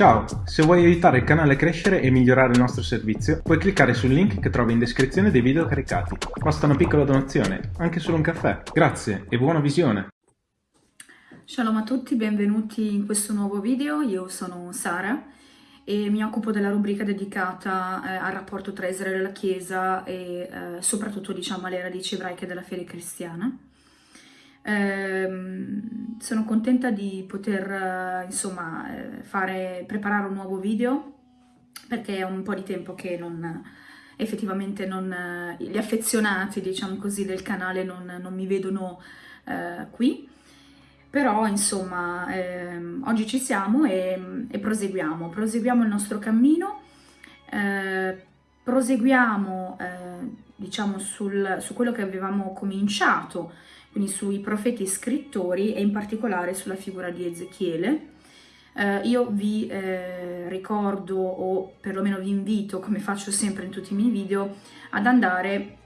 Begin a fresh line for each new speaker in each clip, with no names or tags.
Ciao, se vuoi aiutare il canale a crescere e migliorare il nostro servizio, puoi cliccare sul link che trovi in descrizione dei video caricati. Basta una piccola donazione, anche solo un caffè. Grazie e buona visione!
Shalom a tutti, benvenuti in questo nuovo video, io sono Sara e mi occupo della rubrica dedicata eh, al rapporto tra Israele e la Chiesa e eh, soprattutto diciamo alle radici ebraiche della fede cristiana. Eh, sono contenta di poter eh, insomma eh, fare, preparare un nuovo video perché è un po' di tempo che non, effettivamente non, gli affezionati diciamo così del canale non, non mi vedono eh, qui. Però insomma ehm, oggi ci siamo e, e, proseguiamo, proseguiamo il nostro cammino, eh, proseguiamo eh, diciamo sul, su quello che avevamo cominciato quindi sui profeti scrittori e in particolare sulla figura di Ezechiele. Eh, io vi eh, ricordo o perlomeno vi invito, come faccio sempre in tutti i miei video, ad andare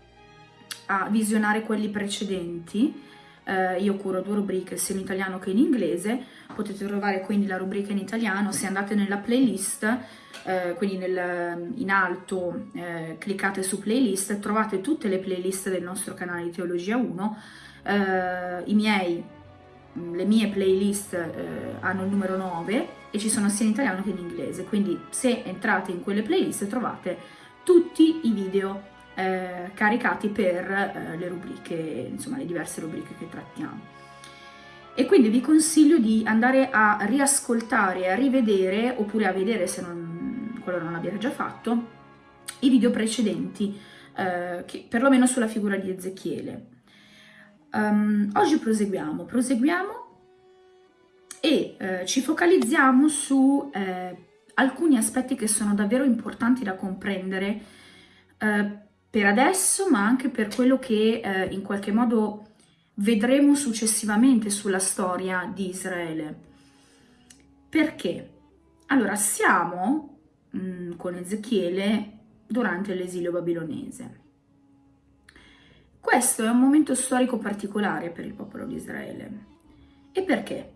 a visionare quelli precedenti. Eh, io curo due rubriche sia in italiano che in inglese, potete trovare quindi la rubrica in italiano, se andate nella playlist, eh, quindi nel, in alto eh, cliccate su playlist, trovate tutte le playlist del nostro canale di Teologia 1, eh, i miei, mm, le mie playlist eh, hanno il numero 9 e ci sono sia in italiano che in inglese, quindi se entrate in quelle playlist trovate tutti i video eh, caricati per eh, le rubriche, insomma le diverse rubriche che trattiamo. E quindi vi consiglio di andare a riascoltare a rivedere, oppure a vedere se non, quello non l'abbiate già fatto, i video precedenti, eh, che, perlomeno sulla figura di Ezechiele. Um, oggi proseguiamo, proseguiamo e eh, ci focalizziamo su eh, alcuni aspetti che sono davvero importanti da comprendere eh, per adesso, ma anche per quello che eh, in qualche modo vedremo successivamente sulla storia di Israele. Perché? Allora, siamo mh, mm, con Ezechiele durante l'esilio babilonese. Questo è un momento storico particolare per il popolo di Israele. E perché?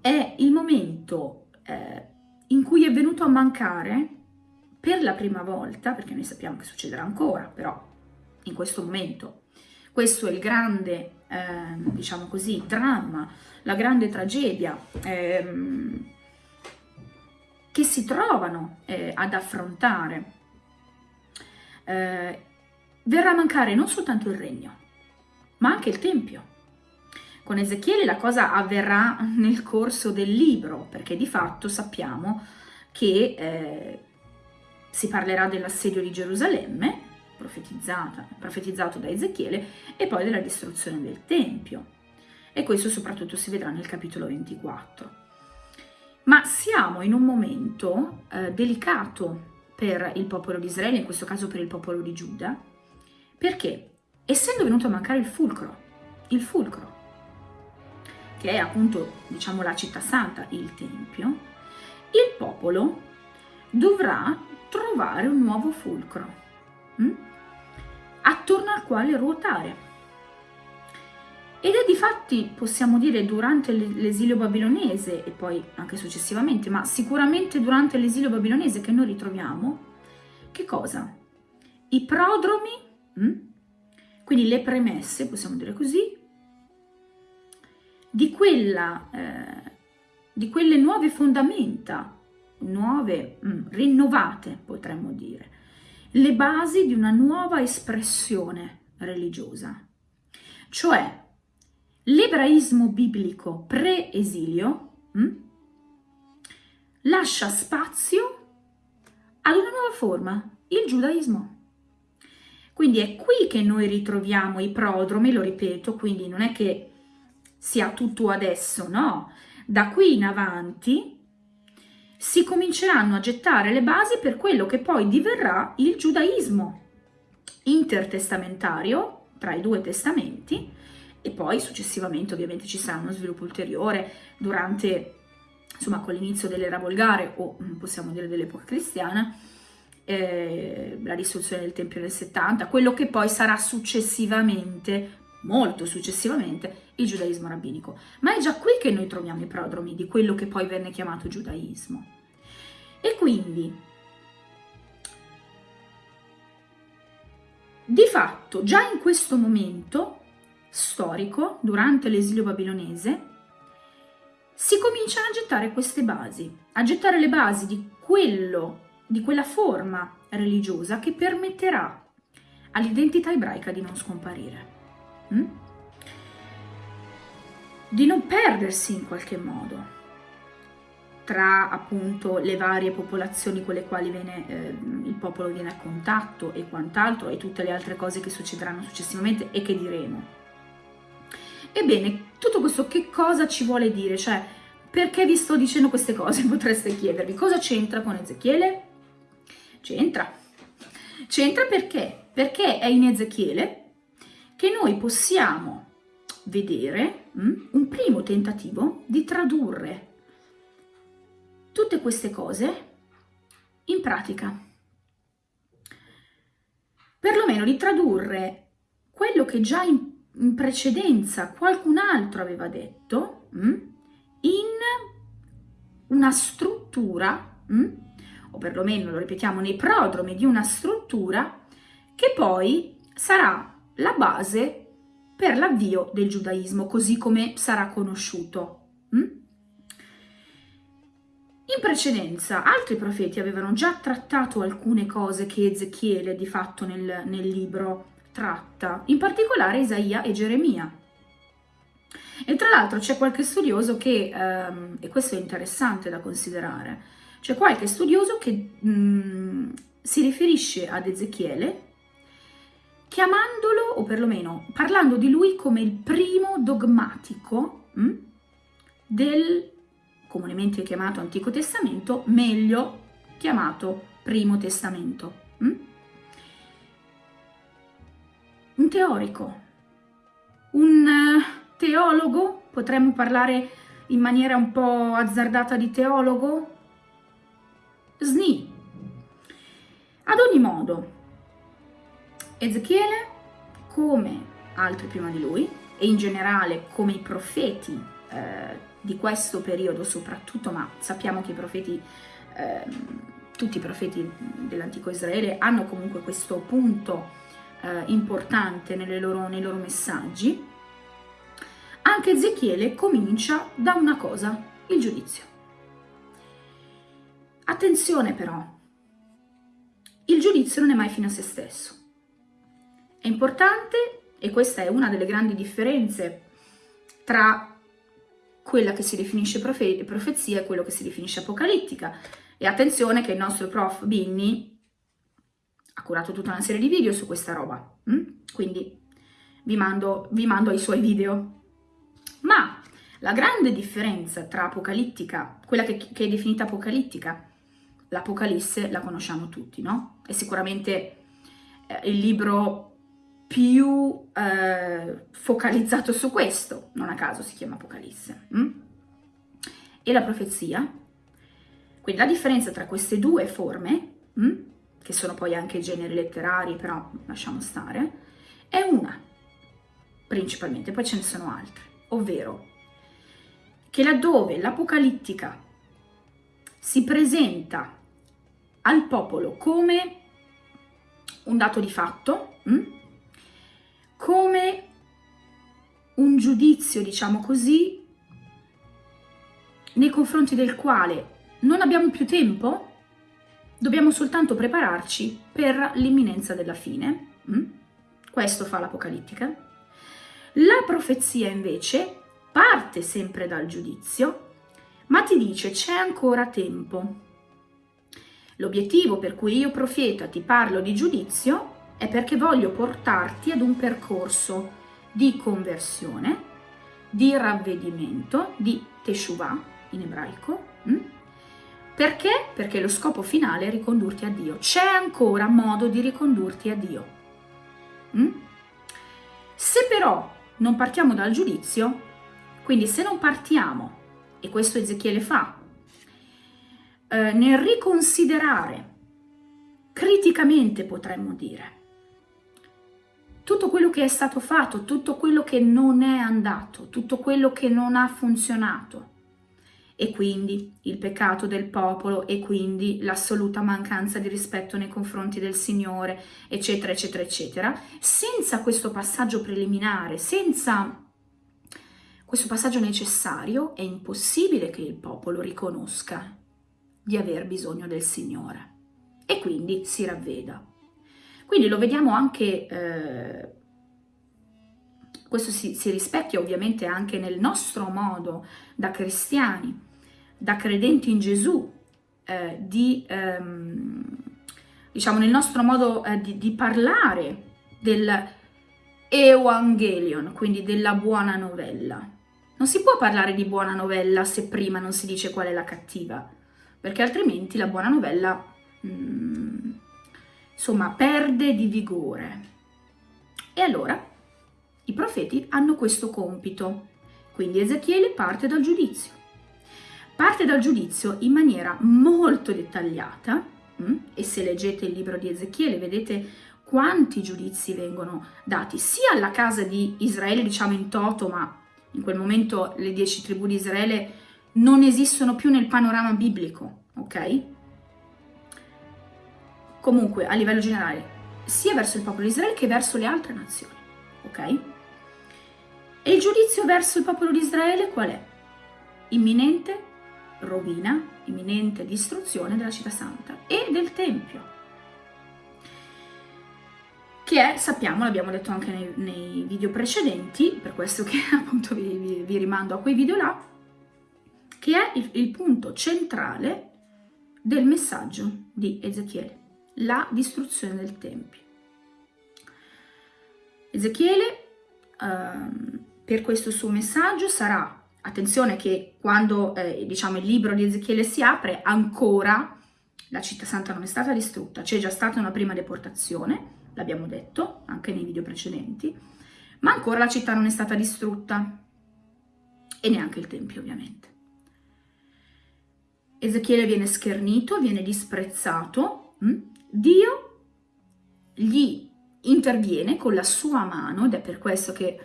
È il momento eh, in cui è venuto a mancare per la prima volta, perché noi sappiamo che succederà ancora, però in questo momento, questo è il grande, eh, diciamo così, dramma, la grande tragedia eh, che si trovano eh, ad affrontare eh, verrà a mancare non soltanto il regno, ma anche il Tempio. Con Ezechiele la cosa avverrà nel corso del libro, perché di fatto sappiamo che eh, si parlerà dell'assedio di Gerusalemme, profetizzato da Ezechiele, e poi della distruzione del Tempio. E questo soprattutto si vedrà nel capitolo 24. Ma siamo in un momento eh, delicato per il popolo di Israele, in questo caso per il popolo di Giuda, perché? Essendo venuto a mancare il fulcro, il fulcro, che è appunto, diciamo, la città santa, il Tempio, il popolo dovrà trovare un nuovo fulcro, hm? attorno al quale ruotare. Ed è di fatti, possiamo dire, durante l'esilio babilonese e poi anche successivamente, ma sicuramente durante l'esilio babilonese che noi ritroviamo, che cosa? I prodromi Mm? Quindi le premesse, possiamo dire così, di, quella, eh, di quelle nuove fondamenta, nuove, mm, rinnovate potremmo dire, le basi di una nuova espressione religiosa. Cioè, l'ebraismo biblico pre-esilio mm, lascia spazio ad una nuova forma, il giudaismo. Quindi è qui che noi ritroviamo i prodromi, lo ripeto, quindi non è che sia tutto adesso, no. Da qui in avanti si cominceranno a gettare le basi per quello che poi diverrà il giudaismo intertestamentario tra i due testamenti e poi successivamente ovviamente ci sarà uno sviluppo ulteriore durante, insomma, con l'inizio dell'era volgare o possiamo dire dell'epoca cristiana, eh, la distruzione del Tempio del 70, quello che poi sarà successivamente, molto successivamente, il giudaismo rabbinico. Ma è già qui che noi troviamo i prodromi di quello che poi venne chiamato giudaismo. E quindi, di fatto, già in questo momento storico, durante l'esilio babilonese, si cominciano a gettare queste basi, a gettare le basi di quello, di quella forma religiosa che permetterà all'identità ebraica di non scomparire, hm? di non perdersi in qualche modo tra appunto le varie popolazioni con le quali viene, eh, il popolo viene a contatto e quant'altro e tutte le altre cose che succederanno successivamente e che diremo. Ebbene, tutto questo che cosa ci vuole dire? Cioè, perché vi sto dicendo queste cose? Potreste chiedervi. Cosa c'entra con Ezechiele? C'entra. C'entra perché? Perché è in Ezechiele che noi possiamo vedere mh, hm, un primo tentativo di tradurre tutte queste cose in pratica. Perlomeno di tradurre quello che già in in precedenza qualcun altro aveva detto mh, mm, in una struttura, mh, mm, o perlomeno lo ripetiamo nei prodromi di una struttura che poi sarà la base per l'avvio del giudaismo, così come sarà conosciuto. Mm. In precedenza altri profeti avevano già trattato alcune cose che Ezechiele di fatto nel, nel libro tratta, in particolare Isaia e Geremia. E tra l'altro c'è qualche studioso che, ehm, e questo è interessante da considerare, c'è qualche studioso che mh, mm, si riferisce ad Ezechiele chiamandolo, o perlomeno parlando di lui come il primo dogmatico mh, mm, del comunemente chiamato Antico Testamento, meglio chiamato Primo Testamento. Mh? Mm? un teorico, un teologo, potremmo parlare in maniera un po' azzardata di teologo? Sni. Ad ogni modo, Ezechiele, come altri prima di lui, e in generale come i profeti eh, di questo periodo soprattutto, ma sappiamo che i profeti, eh, tutti i profeti dell'antico Israele hanno comunque questo punto eh, importante loro, nei loro messaggi, anche Ezechiele comincia da una cosa, il giudizio. Attenzione però, il giudizio non è mai fine a se stesso. È importante, e questa è una delle grandi differenze tra quella che si definisce profe profezia e quello che si definisce apocalittica. E attenzione che il nostro prof Binni ha curato tutta una serie di video su questa roba, mm? quindi vi mando, vi mando ai suoi video. Ma la grande differenza tra apocalittica, quella che, che è definita apocalittica, l'Apocalisse la conosciamo tutti, no? È sicuramente eh, il libro più eh, focalizzato su questo, non a caso si chiama Apocalisse. Mm? E la profezia, quindi la differenza tra queste due forme mm? che sono poi anche generi letterari, però lasciamo stare, è una, principalmente, poi ce ne sono altre, ovvero che laddove l'apocalittica si presenta al popolo come un dato di fatto, hm? come un giudizio, diciamo così, nei confronti del quale non abbiamo più tempo Dobbiamo soltanto prepararci per l'imminenza della fine. Mm? Questo fa l'Apocalittica. La profezia invece parte sempre dal giudizio, ma ti dice c'è ancora tempo. L'obiettivo per cui io profeta ti parlo di giudizio è perché voglio portarti ad un percorso di conversione, di ravvedimento, di teshuvah in ebraico, mm? Perché? Perché lo scopo finale è ricondurti a Dio. C'è ancora modo di ricondurti a Dio. Mm? Se però non partiamo dal giudizio, quindi se non partiamo, e questo Ezechiele fa, eh, nel riconsiderare criticamente potremmo dire tutto quello che è stato fatto, tutto quello che non è andato, tutto quello che non ha funzionato, e quindi il peccato del popolo e quindi l'assoluta mancanza di rispetto nei confronti del Signore, eccetera, eccetera, eccetera, senza questo passaggio preliminare, senza questo passaggio necessario, è impossibile che il popolo riconosca di aver bisogno del Signore e quindi si ravveda. Quindi lo vediamo anche, eh, questo si, si rispecchia ovviamente anche nel nostro modo da cristiani, da credenti in Gesù, eh, di, ehm, diciamo, nel nostro modo eh, di, di, parlare del Evangelion, quindi della buona novella. Non si può parlare di buona novella se prima non si dice qual è la cattiva, perché altrimenti la buona novella, mm, insomma, perde di vigore. E allora i profeti hanno questo compito, quindi Ezechiele parte dal giudizio parte dal giudizio in maniera molto dettagliata? Mm? e se leggete il libro di Ezechiele vedete quanti giudizi vengono dati sia alla casa di Israele diciamo in toto ma in quel momento le dieci tribù di Israele non esistono più nel panorama biblico ok? comunque a livello generale sia verso il popolo di Israele che verso le altre nazioni ok? E il giudizio verso il popolo di Israele qual è? Imminente, rovina, imminente distruzione della città santa e del Tempio. Che è, sappiamo, l'abbiamo detto anche nei, nei, video precedenti, per questo che appunto vi, vi, vi, rimando a quei video là, che è il, il punto centrale del messaggio di Ezechiele, la distruzione del Tempio. Ezechiele, ehm, per questo suo messaggio, sarà Attenzione che quando eh, diciamo, il libro di Ezechiele si apre, ancora la città santa non è stata distrutta, c'è già stata una prima deportazione, l'abbiamo detto anche nei video precedenti, ma ancora la città non è stata distrutta e neanche il Tempio ovviamente. Ezechiele viene schernito, viene disprezzato, hm? Dio gli interviene con la sua mano ed è per questo che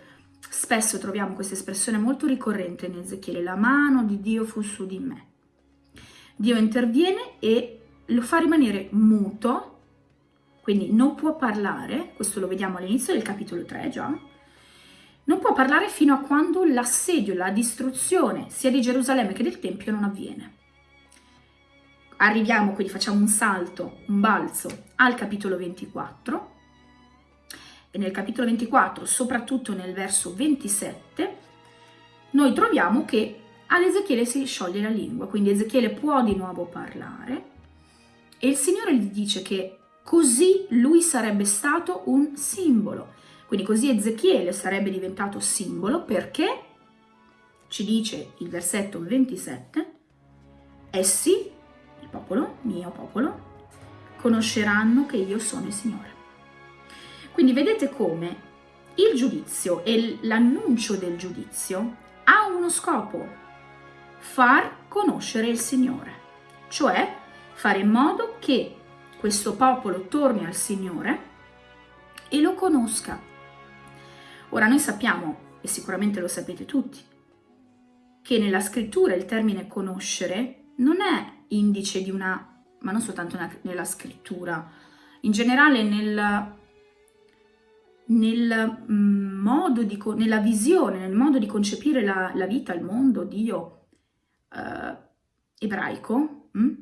Spesso troviamo questa espressione molto ricorrente in Ezechiele, la mano di Dio fu su di me. Dio interviene e lo fa rimanere muto, quindi non può parlare, questo lo vediamo all'inizio del capitolo 3 già, non può parlare fino a quando l'assedio, la distruzione sia di Gerusalemme che del Tempio non avviene. Arriviamo, quindi facciamo un salto, un balzo al capitolo 24, e nel capitolo 24, soprattutto nel verso 27, noi troviamo che ad Ezechiele si scioglie la lingua, quindi Ezechiele può di nuovo parlare. E il Signore gli dice che così lui sarebbe stato un simbolo. Quindi così Ezechiele sarebbe diventato simbolo perché, ci dice il versetto 27, essi, popolo, mio popolo, conosceranno che io sono il Signore. Quindi vedete come il giudizio e l'annuncio del giudizio ha uno scopo, far conoscere il Signore, cioè fare in modo che questo popolo torni al Signore e lo conosca. Ora noi sappiamo, e sicuramente lo sapete tutti, che nella scrittura il termine conoscere non è indice di una, ma non soltanto nella scrittura, in generale nel nel mm, modo di, nella visione, nel modo di concepire la, la vita, il mondo, Dio eh, ebraico, mh? Mm?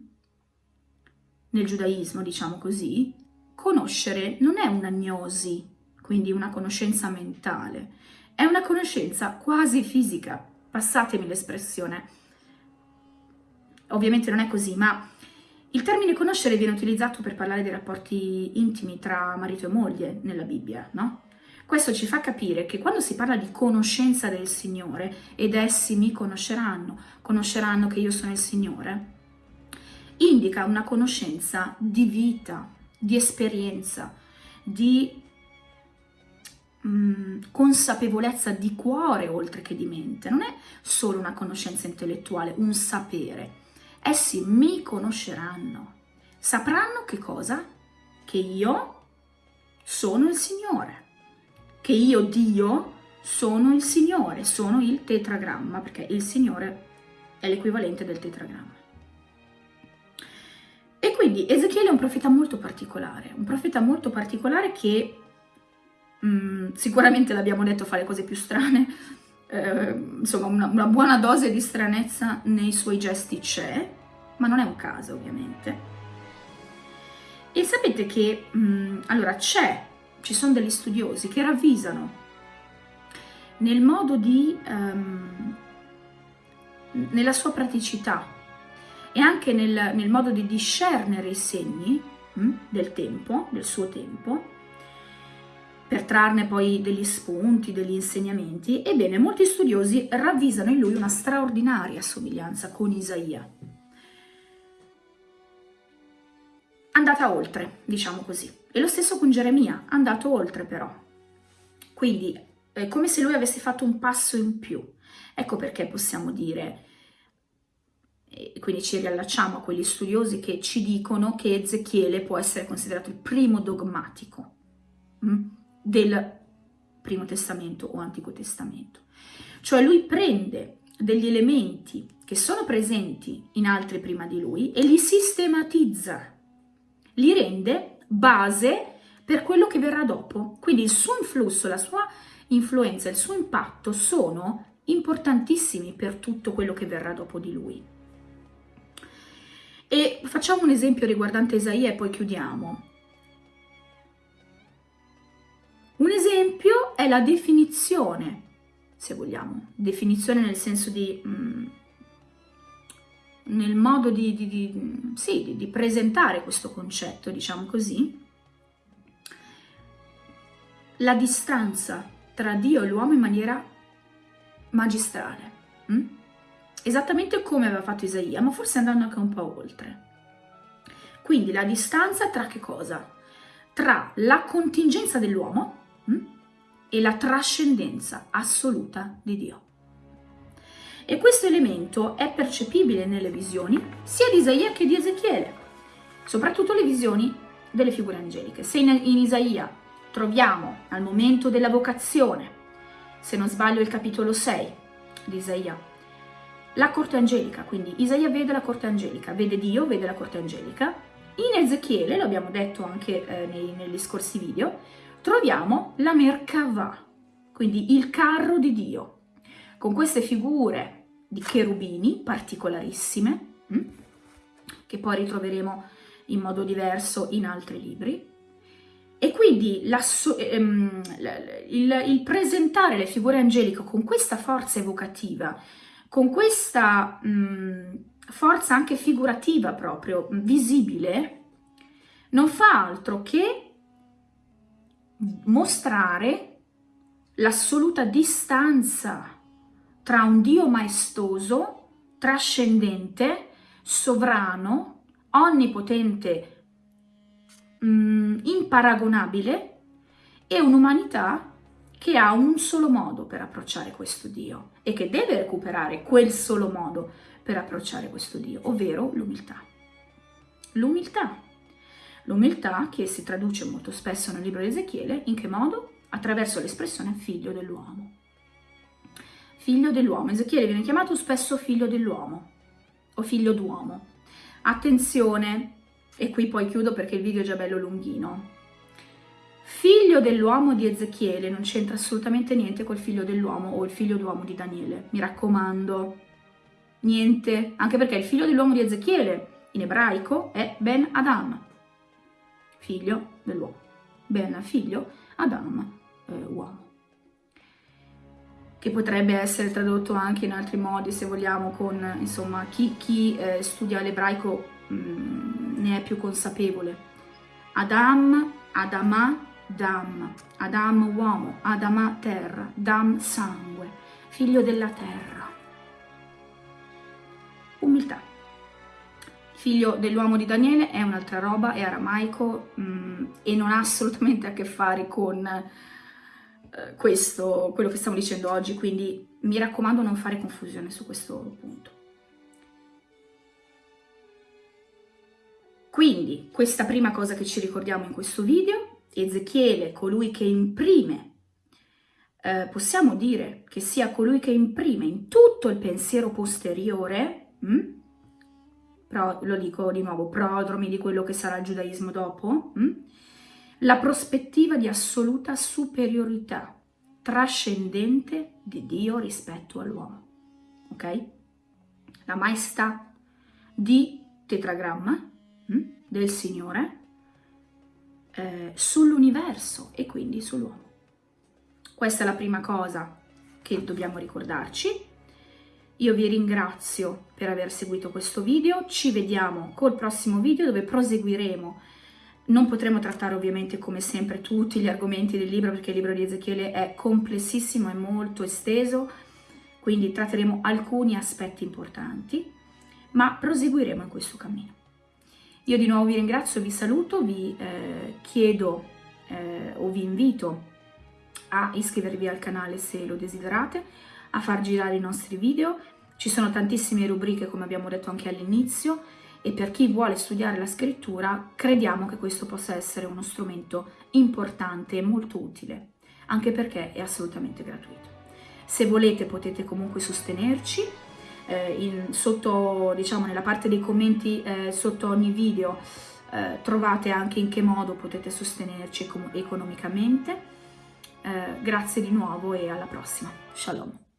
nel giudaismo diciamo così, conoscere non è un'agnosi, quindi una conoscenza mentale, è una conoscenza quasi fisica, passatemi l'espressione. Ovviamente non è così, ma il termine conoscere viene utilizzato per parlare dei rapporti intimi tra marito e moglie nella Bibbia, no? Questo ci fa capire che quando si parla di conoscenza del Signore, ed essi mi conosceranno, conosceranno che io sono il Signore, indica una conoscenza di vita, di esperienza, di mm, consapevolezza di cuore oltre che di mente. Non è solo una conoscenza intellettuale, un sapere Essi mi conosceranno. Sapranno che cosa? Che io sono il Signore. Che io, Dio, sono il Signore, sono il tetragramma, perché il Signore è l'equivalente del tetragramma. E quindi Ezechiele è un profeta molto particolare, un profeta molto particolare che mh, mm, sicuramente l'abbiamo detto fa le cose più strane, eh, insomma una, una buona dose di stranezza nei suoi gesti c'è, ma non è un caso ovviamente. E sapete che, mh, mm, allora, c'è, ci sono degli studiosi che ravvisano nel modo di, um, nella sua praticità e anche nel, nel modo di discernere i segni mh, mm, del tempo, del suo tempo, per trarne poi degli spunti, degli insegnamenti, ebbene molti studiosi ravvisano in lui una straordinaria somiglianza con Isaia. Andata oltre, diciamo così. E lo stesso con Geremia, andato oltre però. Quindi è come se lui avesse fatto un passo in più. Ecco perché possiamo dire, quindi ci riallacciamo a quegli studiosi che ci dicono che Ezechiele può essere considerato il primo dogmatico. Mm? Del Primo Testamento o Antico Testamento. Cioè lui prende degli elementi che sono presenti in altri prima di lui e li sistematizza, li rende base per quello che verrà dopo. Quindi il suo influsso, la sua influenza, il suo impatto sono importantissimi per tutto quello che verrà dopo di lui. E facciamo un esempio riguardante Isaia e poi chiudiamo. Un esempio è la definizione, se vogliamo, definizione nel senso di... Mm, nel modo di, di, di, sì, di presentare questo concetto, diciamo così, la distanza tra Dio e l'uomo in maniera magistrale. Mm? Esattamente come aveva fatto Isaia, ma forse andando anche un po' oltre. Quindi la distanza tra che cosa? Tra la contingenza dell'uomo? E la trascendenza assoluta di Dio. E questo elemento è percepibile nelle visioni sia di Isaia che di Ezechiele, soprattutto le visioni delle figure angeliche. Se in, in Isaia troviamo al momento della vocazione, se non sbaglio il capitolo 6 di Isaia, la corte angelica, quindi Isaia vede la corte angelica, vede Dio, vede la corte angelica. In Ezechiele, lo abbiamo detto anche eh, nei, negli scorsi video, troviamo la Merkavah, quindi il carro di Dio, con queste figure di cherubini particolarissime, hm, che poi ritroveremo in modo diverso in altri libri. E quindi ehm, il, presentare le figure angeliche con questa forza evocativa, con questa mm, forza anche figurativa proprio, visibile, non fa altro che mostrare l'assoluta distanza tra un Dio maestoso, trascendente, sovrano, onnipotente, mh, mm, imparagonabile e un'umanità che ha un solo modo per approcciare questo Dio e che deve recuperare quel solo modo per approcciare questo Dio, ovvero l'umiltà. L'umiltà L'umiltà che si traduce molto spesso nel libro di Ezechiele, in che modo? Attraverso l'espressione figlio dell'uomo. Figlio dell'uomo. Ezechiele viene chiamato spesso figlio dell'uomo o figlio d'uomo. Attenzione, e qui poi chiudo perché il video è già bello lunghino. Figlio dell'uomo di Ezechiele non c'entra assolutamente niente col figlio dell'uomo o il figlio d'uomo di Daniele, mi raccomando. Niente, anche perché il figlio dell'uomo di Ezechiele in ebraico è Ben Adam, figlio dell'uomo. Ben, figlio, Adam, eh, uomo. Che potrebbe essere tradotto anche in altri modi, se vogliamo, con, insomma, chi, chi eh, studia l'ebraico mm, ne è più consapevole. Adam, Adama, Dam, Adam uomo, Adama terra, Dam sangue, figlio della terra. Umiltà figlio dell'uomo di Daniele è un'altra roba, è aramaico mh, mm, e non ha assolutamente a che fare con eh, questo, quello che stiamo dicendo oggi, quindi mi raccomando non fare confusione su questo punto. Quindi, questa prima cosa che ci ricordiamo in questo video, Ezechiele, colui che imprime, eh, possiamo dire che sia colui che imprime in tutto il pensiero posteriore, mm? Pro, lo dico di nuovo, prodromi di quello che sarà il giudaismo dopo, mm? la prospettiva di assoluta superiorità trascendente di Dio rispetto all'uomo, ok? La maestà di tetragramma mm? del Signore eh, sull'universo e quindi sull'uomo. Questa è la prima cosa che dobbiamo ricordarci. Io vi ringrazio per aver seguito questo video, ci vediamo col prossimo video dove proseguiremo. Non potremo trattare ovviamente come sempre tutti gli argomenti del libro perché il libro di Ezechiele è complessissimo, è molto esteso, quindi tratteremo alcuni aspetti importanti, ma proseguiremo in questo cammino. Io di nuovo vi ringrazio, vi saluto, vi eh, chiedo eh, o vi invito a iscrivervi al canale se lo desiderate, a far girare i nostri video. Ci sono tantissime rubriche, come abbiamo detto anche all'inizio, e per chi vuole studiare la scrittura crediamo che questo possa essere uno strumento importante e molto utile, anche perché è assolutamente gratuito. Se volete potete comunque sostenerci, eh, in, sotto, diciamo, nella parte dei commenti eh, sotto ogni video eh, trovate anche in che modo potete sostenerci economicamente. Eh, grazie di nuovo e alla prossima. Shalom.